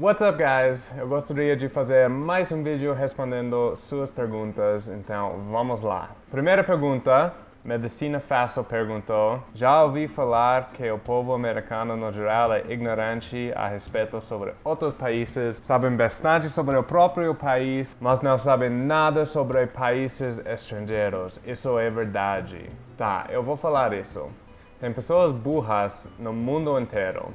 What's up guys? Eu gostaria de fazer mais um vídeo respondendo suas perguntas, então vamos lá. Primeira pergunta, Medicina Fácil perguntou, já ouvi falar que o povo americano no geral é ignorante a respeito sobre outros países, sabem bastante sobre o próprio país, mas não sabem nada sobre países estrangeiros. Isso é verdade. Tá, eu vou falar isso. Tem pessoas burras no mundo inteiro.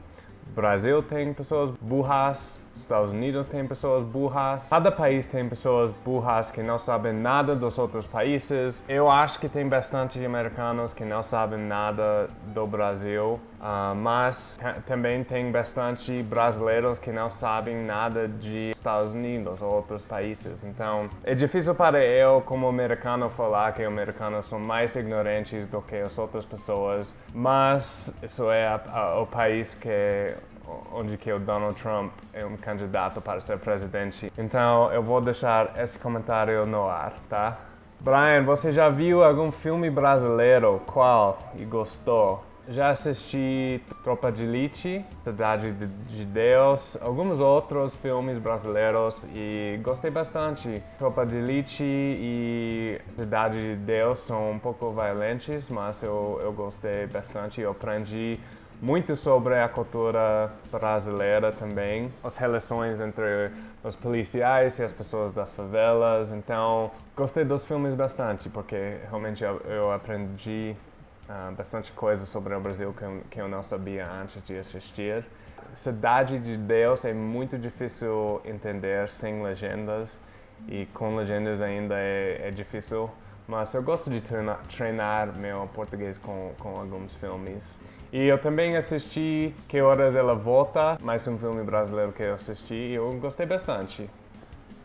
Brasil tem pessoas burras, Estados Unidos tem pessoas burras, cada país tem pessoas burras que não sabem nada dos outros países. Eu acho que tem bastante americanos que não sabem nada do Brasil, uh, mas também tem bastante brasileiros que não sabem nada de Estados Unidos ou outros países. Então, é difícil para eu, como americano, falar que americanos são mais ignorantes do que as outras pessoas, mas isso é a, a, o país que onde que o Donald Trump é um candidato para ser presidente. Então eu vou deixar esse comentário no ar, tá? Brian, você já viu algum filme brasileiro? Qual? E gostou? Já assisti Tropa de Elite, Cidade de Deus, alguns outros filmes brasileiros e gostei bastante. Tropa de Elite e Cidade de Deus são um pouco violentos, mas eu, eu gostei bastante. Eu aprendi muito sobre a cultura brasileira também, as relações entre os policiais e as pessoas das favelas. Então, gostei dos filmes bastante, porque realmente eu, eu aprendi uh, bastante coisa sobre o Brasil que, que eu não sabia antes de assistir. Cidade de Deus é muito difícil entender sem legendas e com legendas ainda é, é difícil, mas eu gosto de treinar, treinar meu português com, com alguns filmes. E eu também assisti Que Horas Ela Volta, mais um filme brasileiro que eu assisti e eu gostei bastante.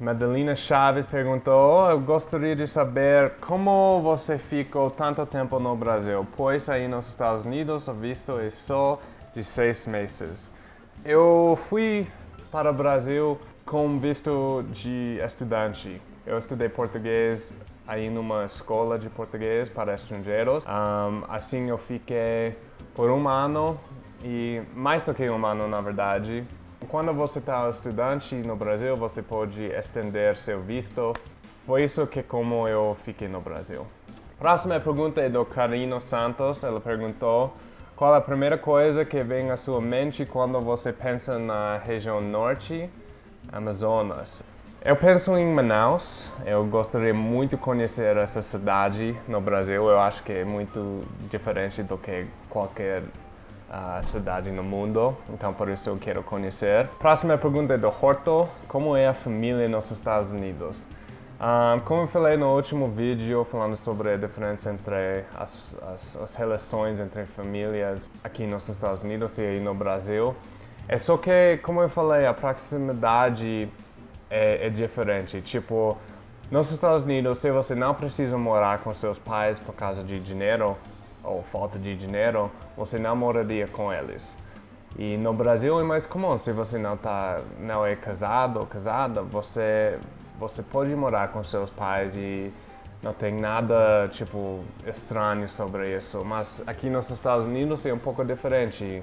Madalena Chaves perguntou, eu gostaria de saber como você ficou tanto tempo no Brasil, pois aí nos Estados Unidos o visto é só de seis meses. Eu fui para o Brasil com visto de estudante. Eu estudei português aí numa escola de português para estrangeiros. Um, assim eu fiquei por um ano e mais do que um ano na verdade. Quando você está estudante no Brasil, você pode estender seu visto. Foi isso que como eu fiquei no Brasil. Próxima pergunta é do Carino Santos. Ela perguntou qual a primeira coisa que vem à sua mente quando você pensa na região norte, Amazonas. Eu penso em Manaus. Eu gostaria muito de conhecer essa cidade no Brasil. Eu acho que é muito diferente do que qualquer uh, cidade no mundo. Então, por isso eu quero conhecer. Próxima pergunta é do Horto. Como é a família nos Estados Unidos? Um, ah, como eu falei no último vídeo, falando sobre a diferença entre as, as, as relações entre famílias aqui nos Estados Unidos e no Brasil, é só que, como eu falei, a proximidade é, é diferente. Tipo, nos Estados Unidos, se você não precisa morar com seus pais por causa de dinheiro ou falta de dinheiro, você não moraria com eles. E no Brasil é mais comum, se você não tá, não é casado ou casada, você você pode morar com seus pais e não tem nada tipo estranho sobre isso. Mas aqui nos Estados Unidos é um pouco diferente.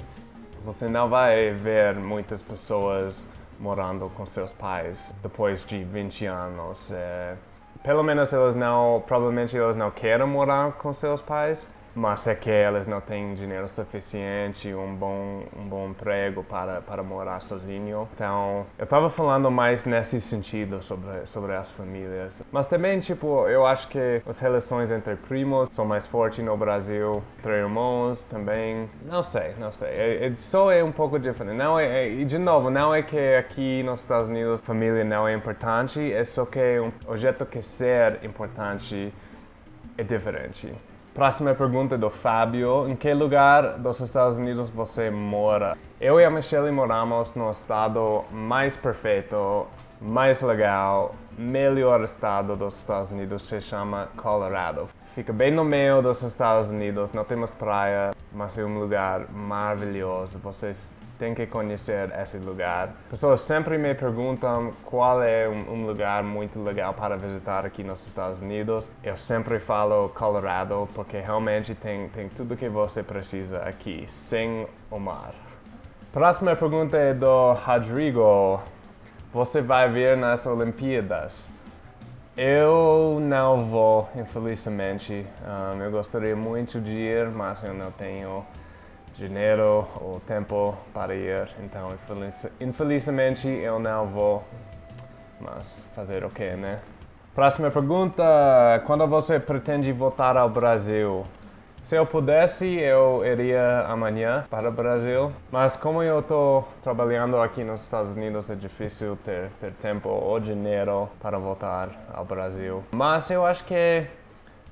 Você não vai ver muitas pessoas morando com seus pais depois de 20 anos. É, pelo menos eles não, provavelmente eles não querem morar com seus pais, mas é que eles não têm dinheiro suficiente, um bom, um bom emprego para, para morar sozinho. Então, eu estava falando mais nesse sentido sobre, sobre as famílias. Mas também, tipo, eu acho que as relações entre primos são mais fortes no Brasil, entre irmãos também. Não sei, não sei. É, é, só é um pouco diferente. Não é, é, e de novo, não é que aqui nos Estados Unidos família não é importante, é só que um objeto que ser importante é diferente. Próxima pergunta do Fábio. Em que lugar dos Estados Unidos você mora? Eu e a Michelle moramos no estado mais perfeito, mais legal, melhor estado dos Estados Unidos, se chama Colorado. Fica bem no meio dos Estados Unidos, não temos praia, mas é um lugar maravilhoso. Vocês tem que conhecer esse lugar. Pessoas sempre me perguntam qual é um, um, lugar muito legal para visitar aqui nos Estados Unidos. Eu sempre falo Colorado porque realmente tem, tem tudo que você precisa aqui, sem o mar. Próxima pergunta é do Rodrigo. Você vai vir nas Olimpíadas? Eu não vou, infelizmente. Um, eu gostaria muito de ir, mas eu não tenho dinheiro ou tempo para ir. Então, infeliz, infelizmente, eu não vou. Mas fazer o que, né? Próxima pergunta: Quando você pretende voltar ao Brasil? Se eu pudesse, eu iria amanhã para o Brasil, mas como eu estou trabalhando aqui nos Estados Unidos, é difícil ter, ter tempo ou dinheiro para voltar ao Brasil. Mas eu acho que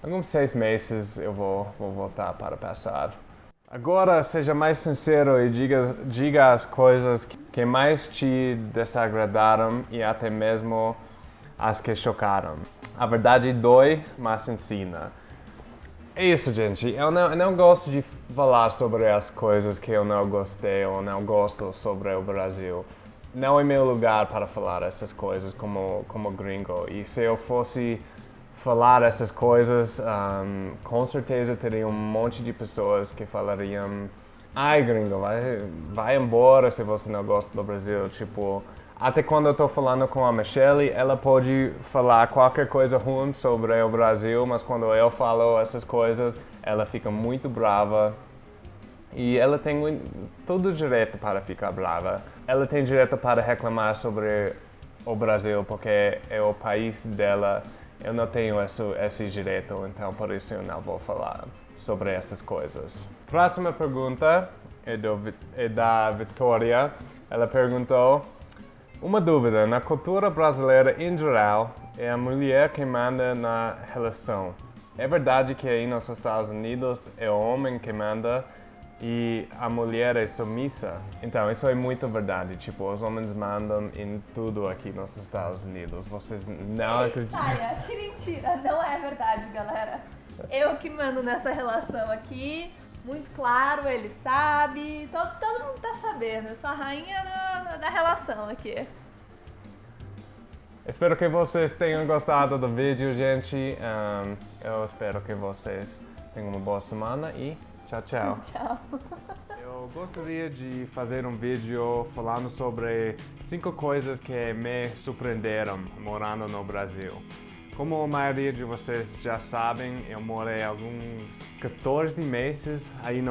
alguns seis meses eu vou, vou voltar para passar. Agora, seja mais sincero e diga, diga as coisas que mais te desagradaram e até mesmo as que chocaram. A verdade dói, mas ensina. É isso, gente. Eu não, eu não gosto de falar sobre as coisas que eu não gostei ou não gosto sobre o Brasil. Não é meu lugar para falar essas coisas como, como gringo. E se eu fosse falar essas coisas, um, com certeza teria um monte de pessoas que falariam ai gringo, vai, vai embora se você não gosta do Brasil. Tipo, até quando eu estou falando com a Michelle, ela pode falar qualquer coisa ruim sobre o Brasil, mas quando eu falo essas coisas, ela fica muito brava. E ela tem todo o direito para ficar brava. Ela tem direito para reclamar sobre o Brasil, porque é o país dela. Eu não tenho esse, esse direito, então por isso eu não vou falar sobre essas coisas. Próxima pergunta é, do, é da Vitória. Ela perguntou uma dúvida: na cultura brasileira em geral, é a mulher que manda na relação. É verdade que aí nos Estados Unidos é o homem que manda e a mulher é submissa? Então, isso é muito verdade. Tipo, os homens mandam em tudo aqui nos Estados Unidos. Vocês não acreditam? Saia, que mentira! Não é verdade, galera. Eu que mando nessa relação aqui muito claro, ele sabe, todo, todo mundo tá sabendo. Eu sou a rainha da, da relação aqui. Espero que vocês tenham gostado do vídeo, gente. Um, eu espero que vocês tenham uma boa semana e tchau, tchau. Tchau. Eu gostaria de fazer um vídeo falando sobre cinco coisas que me surpreenderam morando no Brasil. Como a maioria de vocês já sabem, eu morei alguns 14 meses aí no